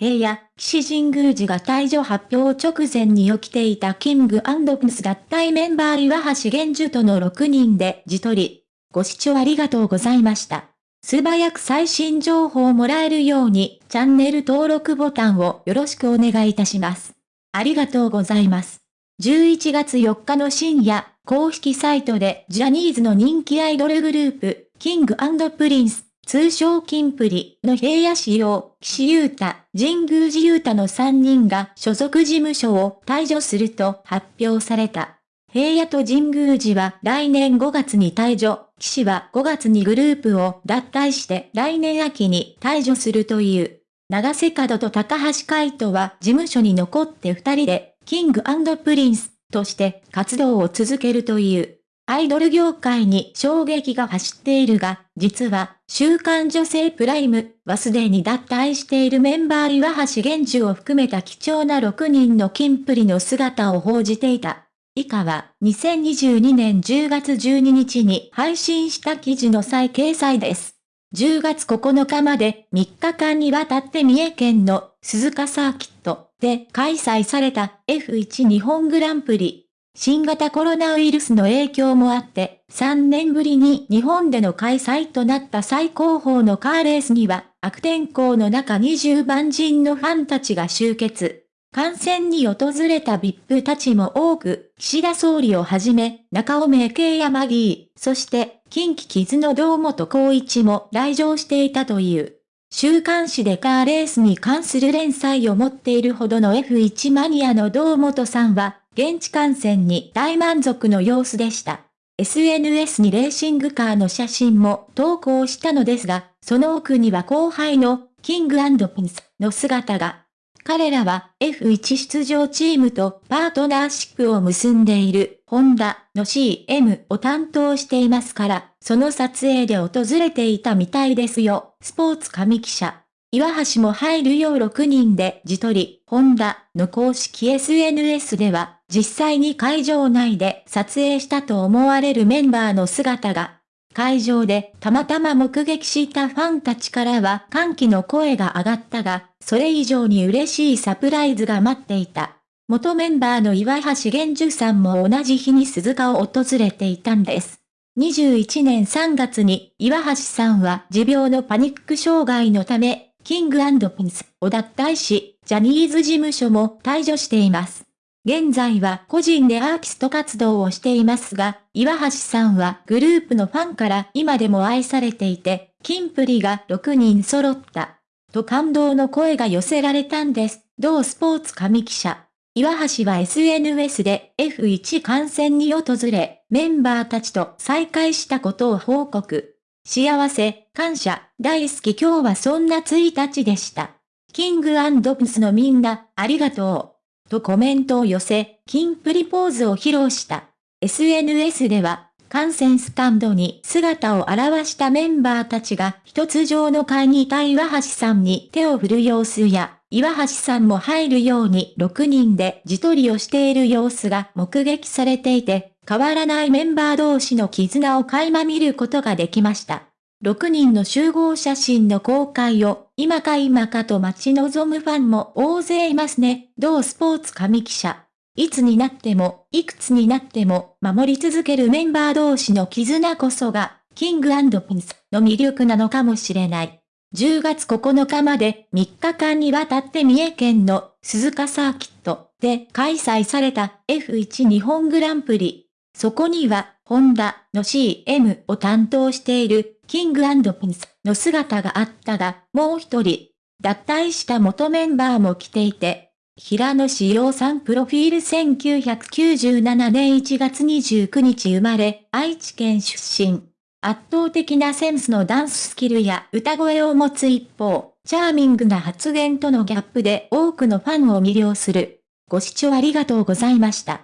平野、岸、神宮寺が退所発表直前に起きていたキングプリンス脱退メンバー岩橋玄樹との6人で自撮り。ご視聴ありがとうございました。素早く最新情報をもらえるように、チャンネル登録ボタンをよろしくお願いいたします。ありがとうございます。11月4日の深夜、公式サイトでジャニーズの人気アイドルグループ、キングプリンス、通称キンプリの平野紫耀、岸優太、神宮寺勇太の3人が所属事務所を退所すると発表された。平野と神宮寺は来年5月に退所、岸は5月にグループを脱退して来年秋に退所するという。永瀬廉と高橋海人は事務所に残って二人でキングプリンスとして活動を続けるという。アイドル業界に衝撃が走っているが、実は、週刊女性プライムはすでに脱退しているメンバー岩橋玄樹を含めた貴重な6人のキンプリの姿を報じていた。以下は2022年10月12日に配信した記事の再掲載です。10月9日まで3日間にわたって三重県の鈴鹿サーキットで開催された F1 日本グランプリ。新型コロナウイルスの影響もあって、3年ぶりに日本での開催となった最高峰のカーレースには、悪天候の中20万人のファンたちが集結。観戦に訪れた VIP たちも多く、岸田総理をはじめ、中尾明慶山議そして近畿傷の堂本光一も来場していたという。週刊誌でカーレースに関する連載を持っているほどの F1 マニアの堂本さんは、現地観戦に大満足の様子でした。SNS にレーシングカーの写真も投稿したのですが、その奥には後輩のキングピンスの姿が。彼らは F1 出場チームとパートナーシップを結んでいるホンダの CM を担当していますから、その撮影で訪れていたみたいですよ。スポーツ神記者。岩橋も入るよう6人で自撮り、ホンダの公式 SNS では、実際に会場内で撮影したと思われるメンバーの姿が会場でたまたま目撃したファンたちからは歓喜の声が上がったが、それ以上に嬉しいサプライズが待っていた。元メンバーの岩橋玄樹さんも同じ日に鈴鹿を訪れていたんです。21年3月に岩橋さんは持病のパニック障害のため、キングピンスを脱退し、ジャニーズ事務所も退場しています。現在は個人でアーティスト活動をしていますが、岩橋さんはグループのファンから今でも愛されていて、キンプリが6人揃った。と感動の声が寄せられたんです。同スポーツ神記者。岩橋は SNS で F1 観戦に訪れ、メンバーたちと再会したことを報告。幸せ、感謝、大好き今日はそんな1日でした。キングプスのみんな、ありがとう。とコメントを寄せ、キンプリポーズを披露した。SNS では、観戦スタンドに姿を現したメンバーたちが一つ上の階にいた岩橋さんに手を振る様子や、岩橋さんも入るように6人で自撮りをしている様子が目撃されていて、変わらないメンバー同士の絆を垣間見ることができました。6人の集合写真の公開を今か今かと待ち望むファンも大勢いますね。同スポーツ神記者。いつになっても、いくつになっても、守り続けるメンバー同士の絆こそが、キングピンスの魅力なのかもしれない。10月9日まで3日間にわたって三重県の鈴鹿サーキットで開催された F1 日本グランプリ。そこには、ホンダの CM を担当しているキングピンスの姿があったが、もう一人、脱退した元メンバーも来ていて、平野志陽さんプロフィール1997年1月29日生まれ、愛知県出身。圧倒的なセンスのダンススキルや歌声を持つ一方、チャーミングな発言とのギャップで多くのファンを魅了する。ご視聴ありがとうございました。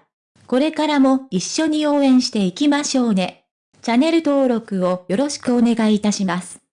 これからも一緒に応援していきましょうね。チャンネル登録をよろしくお願いいたします。